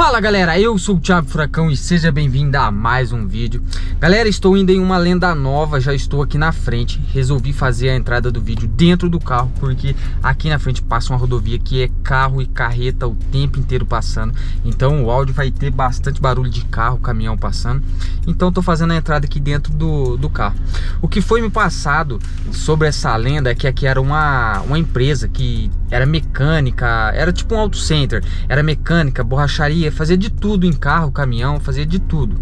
Fala galera, eu sou o Thiago Furacão e seja bem-vindo a mais um vídeo. Galera, estou indo em uma lenda nova, já estou aqui na frente. Resolvi fazer a entrada do vídeo dentro do carro Porque aqui na frente passa uma rodovia que é carro e carreta o tempo inteiro passando. Então o áudio vai ter bastante barulho de carro, caminhão passando. Então estou fazendo a entrada aqui dentro do, do carro. O que foi me passado sobre essa lenda é que aqui era uma, uma empresa que era mecânica Era tipo um auto center, era mecânica, borracharia fazia de tudo em carro, caminhão, fazia de tudo.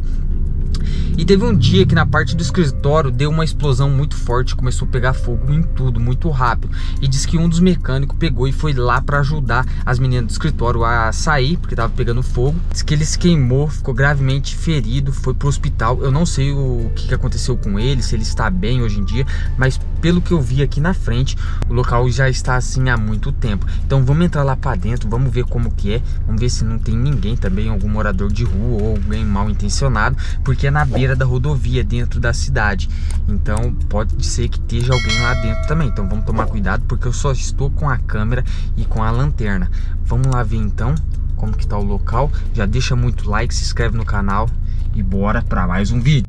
E teve um dia que na parte do escritório deu uma explosão muito forte, começou a pegar fogo em tudo, muito rápido. E diz que um dos mecânicos pegou e foi lá para ajudar as meninas do escritório a sair, porque tava pegando fogo. Diz que ele se queimou, ficou gravemente ferido, foi pro hospital. Eu não sei o que aconteceu com ele, se ele está bem hoje em dia, mas pelo que eu vi aqui na frente, o local já está assim há muito tempo. Então vamos entrar lá para dentro, vamos ver como que é, vamos ver se não tem ninguém também, algum morador de rua ou alguém mal intencionado, porque é na beira da rodovia, dentro da cidade. Então pode ser que esteja alguém lá dentro também. Então vamos tomar cuidado, porque eu só estou com a câmera e com a lanterna. Vamos lá ver então como que tá o local. Já deixa muito like, se inscreve no canal e bora para mais um vídeo.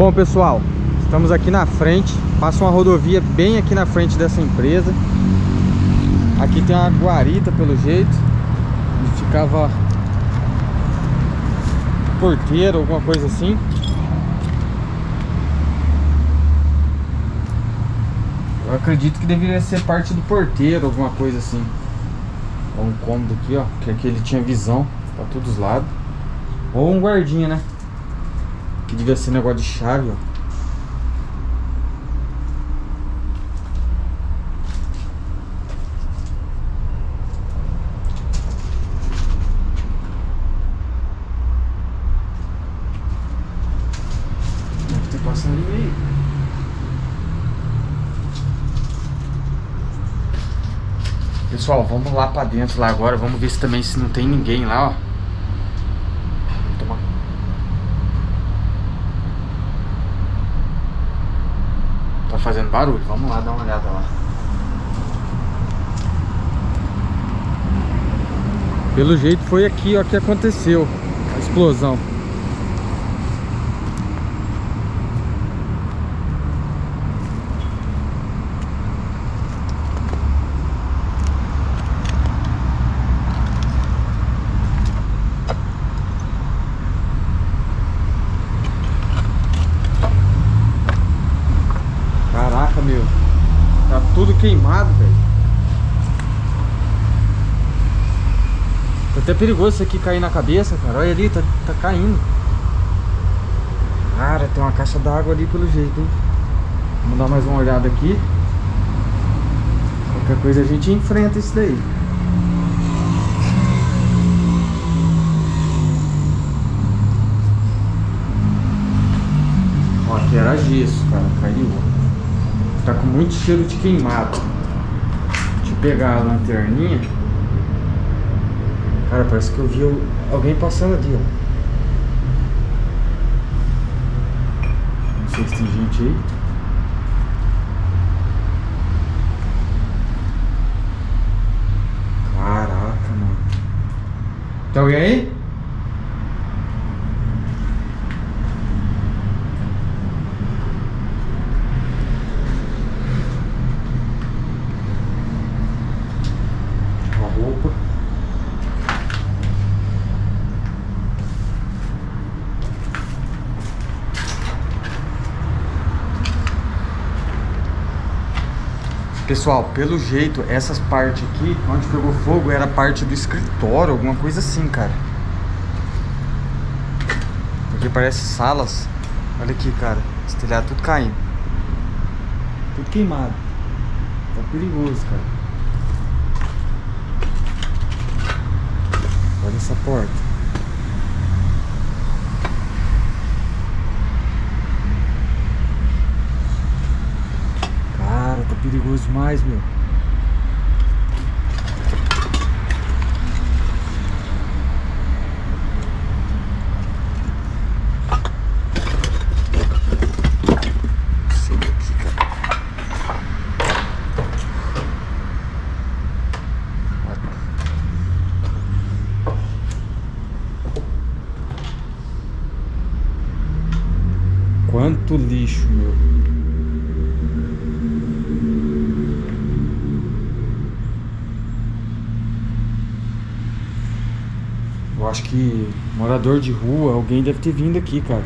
Bom pessoal, estamos aqui na frente, passa uma rodovia bem aqui na frente dessa empresa. Aqui tem uma guarita pelo jeito Onde ficava porteiro, alguma coisa assim. Eu acredito que deveria ser parte do porteiro, alguma coisa assim. Ó, um cômodo aqui, ó Que aqui ele tinha visão pra todos os lados. Ou um guardinha, né que devia ser negócio de chave, ó. Deve ter passado ali meio. Pessoal, vamos lá pra dentro lá agora. Vamos ver se também se não tem ninguém lá, ó. fazendo barulho. Vamos lá dar uma olhada lá. Pelo jeito foi aqui ó que aconteceu a explosão. Queimado, velho. Tá até perigoso isso aqui cair na cabeça, cara. Olha ali, tá, tá caindo. Cara, tem uma caixa d'água ali pelo jeito, hein? Vamos dar mais uma olhada aqui. Qualquer coisa a gente enfrenta isso daí. Ó, aqui era gesso, cara. Caiu. Tá com muito cheiro de queimado. Deixa eu pegar a lanterninha. Cara, parece que eu vi alguém passando ali, ó. Não sei se tem gente aí. Caraca, mano. Tem alguém aí? Pessoal, pelo jeito, essas partes aqui, onde pegou fogo, era parte do escritório, alguma coisa assim, cara. Porque parece salas. Olha aqui, cara. Esse telhado tudo caindo. Tudo queimado. Tá perigoso, cara. Olha essa porta. Perigoso demais, meu. Quanto lixo, meu. Morador de rua, alguém deve ter vindo aqui, cara.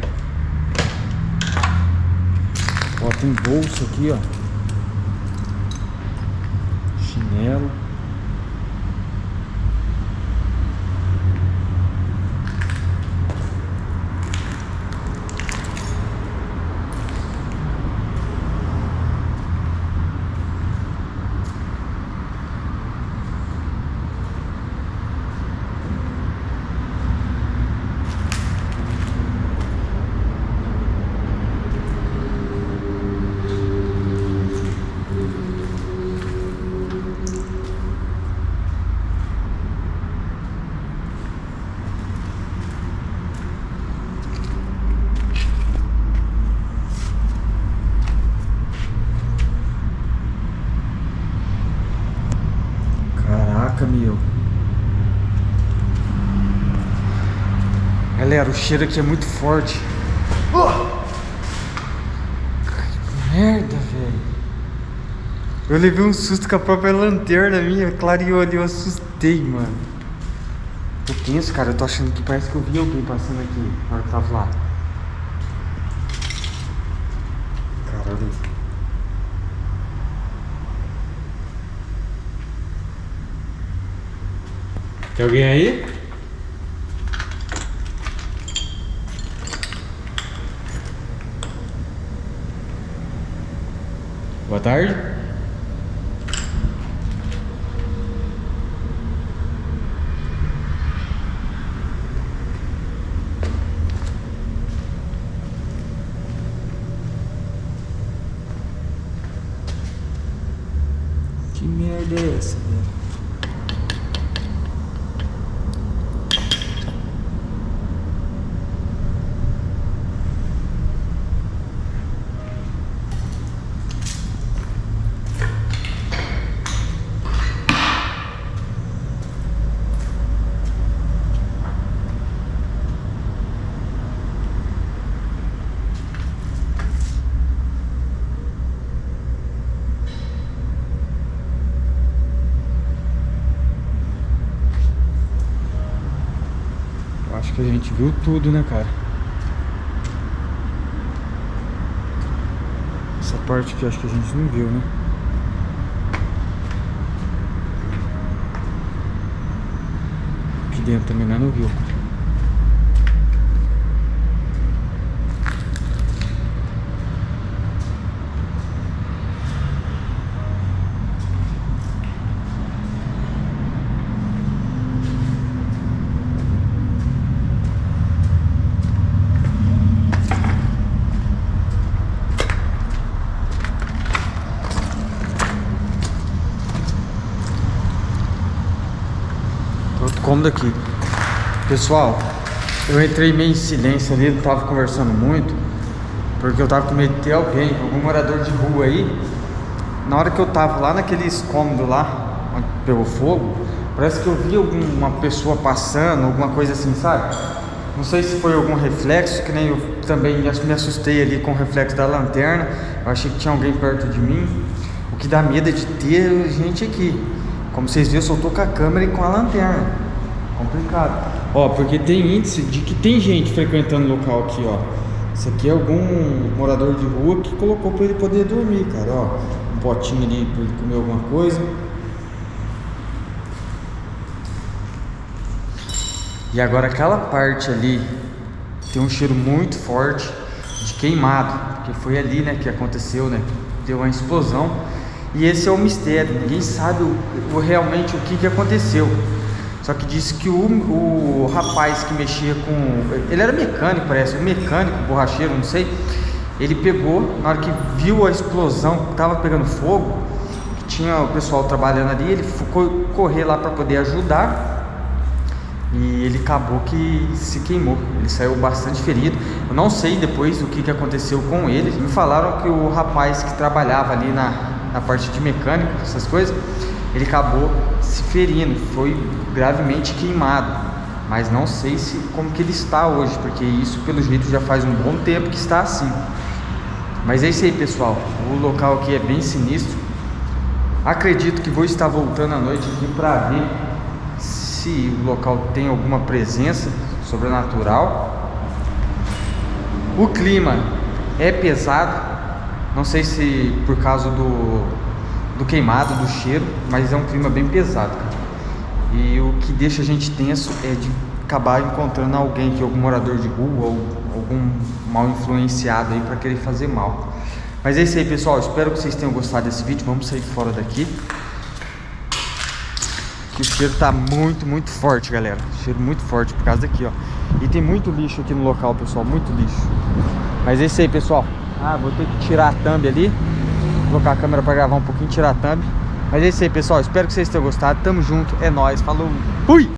Ó, tem bolsa aqui, ó. Chinelo. Caraca, meu. Galera, o cheiro aqui é muito forte. Oh! Que merda, velho. Eu levei um susto com a própria lanterna minha, clareou ali, eu assustei, mano. Tô tenso, cara, eu tô achando que parece que eu vi alguém passando aqui na hora que eu tava lá. Caralho. Tem alguém aí? Boa tarde. Que merda é essa, velho? Que a gente viu tudo, né, cara? Essa parte aqui acho que a gente não viu, né? Aqui dentro também não viu. Cômodo aqui. Pessoal, eu entrei meio em silêncio ali, não tava conversando muito, porque eu tava com medo de ter alguém, algum morador de rua aí. Na hora que eu tava lá naqueles cômodos lá, pegou fogo, parece que eu vi alguma pessoa passando, alguma coisa assim, sabe? Não sei se foi algum reflexo, que nem eu também me assustei ali com o reflexo da lanterna. Eu achei que tinha alguém perto de mim. O que dá medo é de ter gente aqui. Como vocês viram, eu com a câmera e com a lanterna. Complicado. Ó, porque tem índice de que tem gente frequentando o local aqui, ó. Isso aqui é algum morador de rua que colocou pra ele poder dormir, cara, ó. Um potinho ali pra ele comer alguma coisa. E agora aquela parte ali tem um cheiro muito forte de queimado, porque foi ali, né, que aconteceu, né? Deu uma explosão. E esse é o mistério, ninguém sabe o, o realmente o que, que aconteceu. Só que disse que o, o rapaz que mexia com. Ele era mecânico, parece, um mecânico, borracheiro, não sei. Ele pegou, na hora que viu a explosão, que tava pegando fogo, que tinha o pessoal trabalhando ali, ele ficou correr lá para poder ajudar. E ele acabou que se queimou. Ele saiu bastante ferido. Eu não sei depois o que, que aconteceu com ele. Me falaram que o rapaz que trabalhava ali na, na parte de mecânico, essas coisas, ele acabou se ferindo, foi gravemente queimado. Mas não sei se como que ele está hoje, porque isso pelo jeito já faz um bom tempo que está assim. Mas é isso aí, pessoal. O local aqui é bem sinistro. Acredito que vou estar voltando à noite aqui para ver se o local tem alguma presença sobrenatural. O clima é pesado. Não sei se por causa do, do queimado, do cheiro, mas é um clima bem pesado. Cara. E o que deixa a gente tenso é de acabar encontrando alguém que algum morador de rua ou algum mal influenciado aí para querer fazer mal. Mas é isso aí, pessoal. Espero que vocês tenham gostado desse vídeo. Vamos sair fora daqui. Que o cheiro tá muito, muito forte, galera. Cheiro muito forte por causa daqui, ó. E tem muito lixo aqui no local, pessoal. Muito lixo. Mas é isso aí, pessoal. Ah, vou ter que tirar a thumb ali. Colocar a câmera para gravar um pouquinho, tirar a thumb. Mas é isso aí, pessoal. Espero que vocês tenham gostado. Tamo junto. É nóis. Falou. Fui!